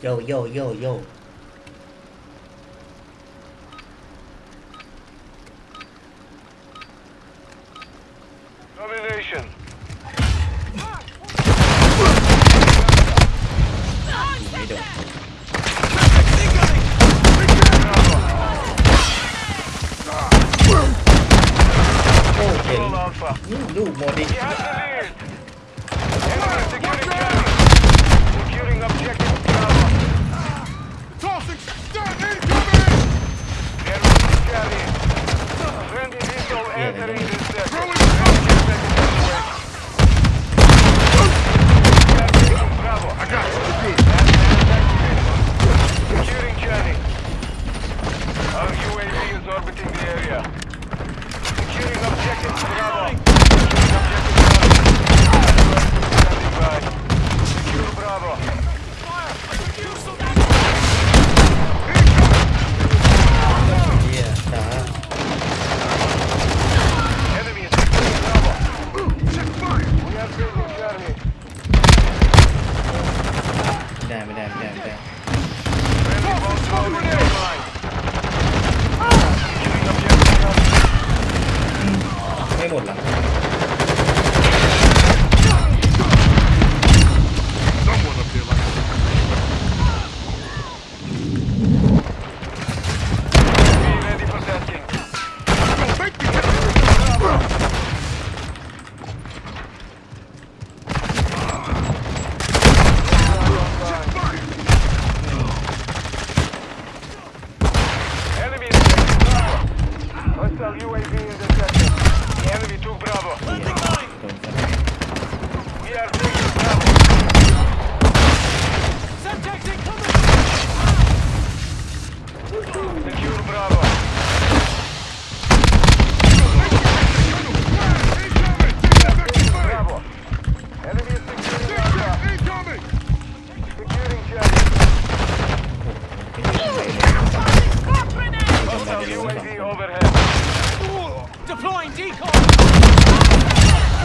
Yo, yo, yo, yo. Domination. Ô, gente. Não, não.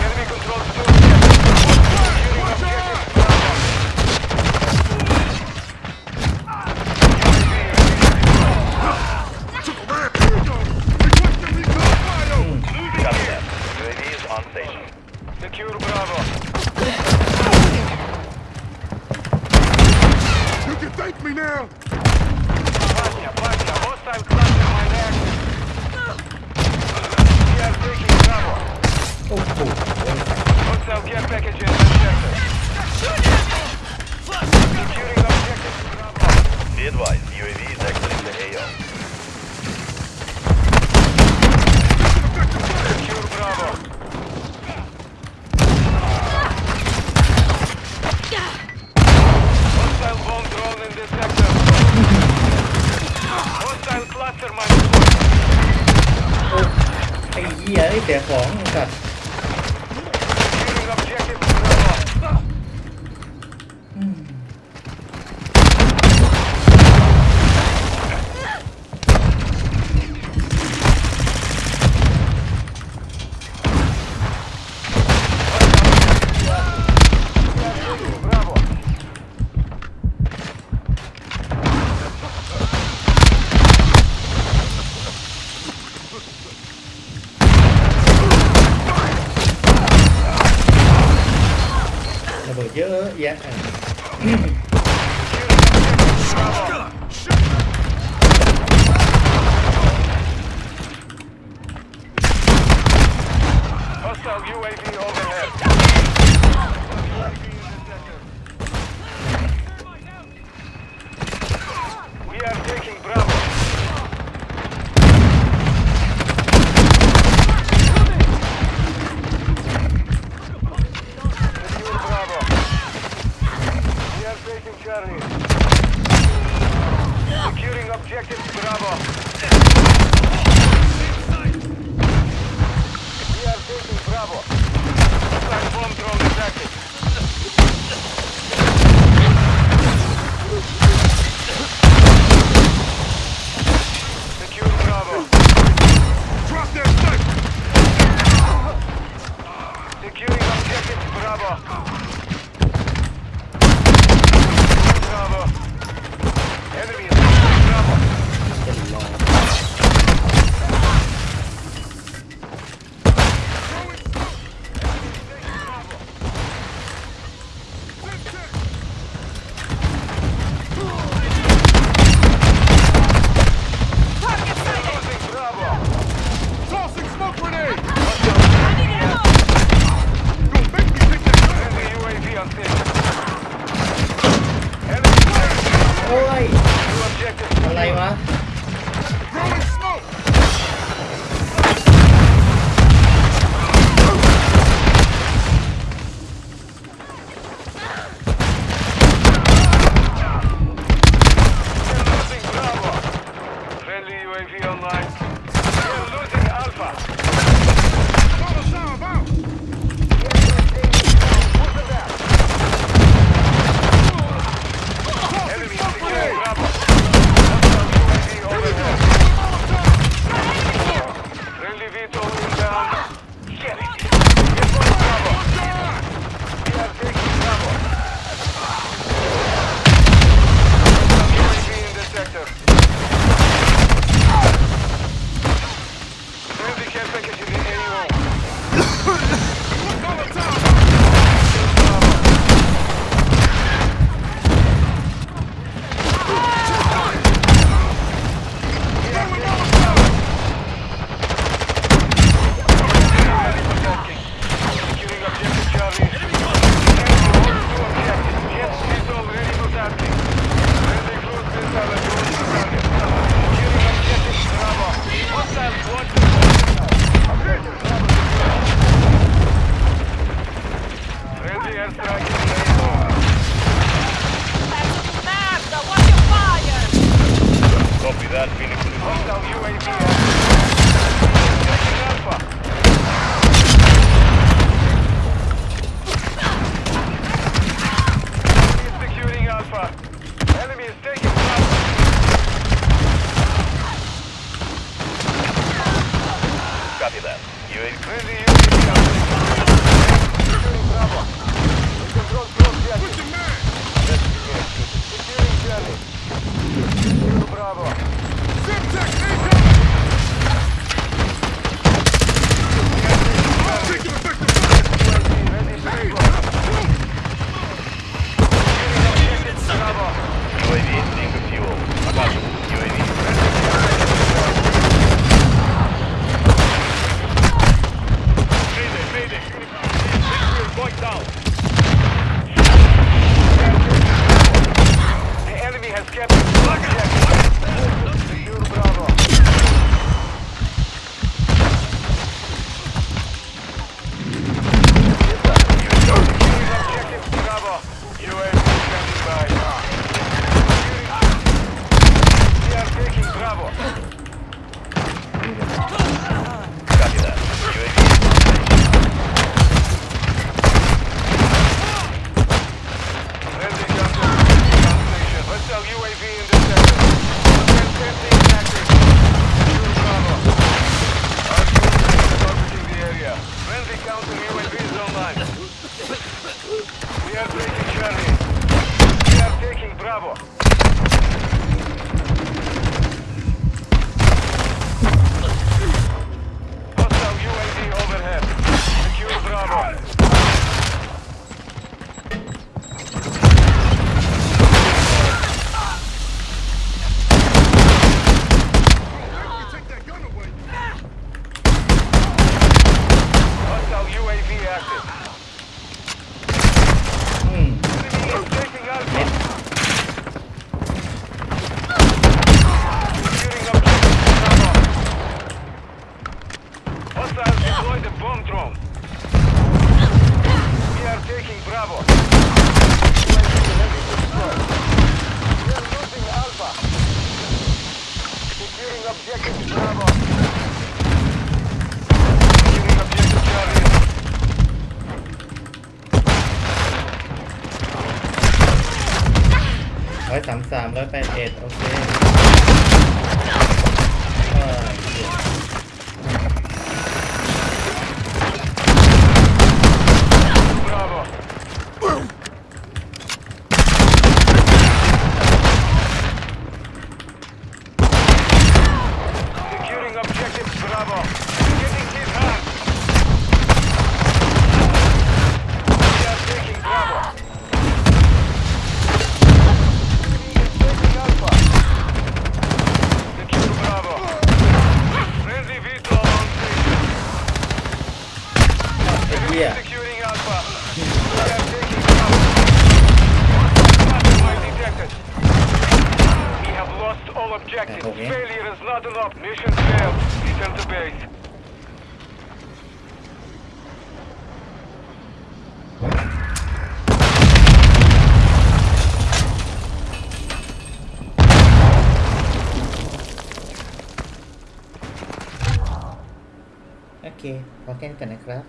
Enemy control. two แจกของกัต but yeah. Hostile UAV over. objective Bravo. Taking objective Charlie. Rồi 33 rồi 88 ok. Up. Mission failed. Return to base. Okay, what can connect, right?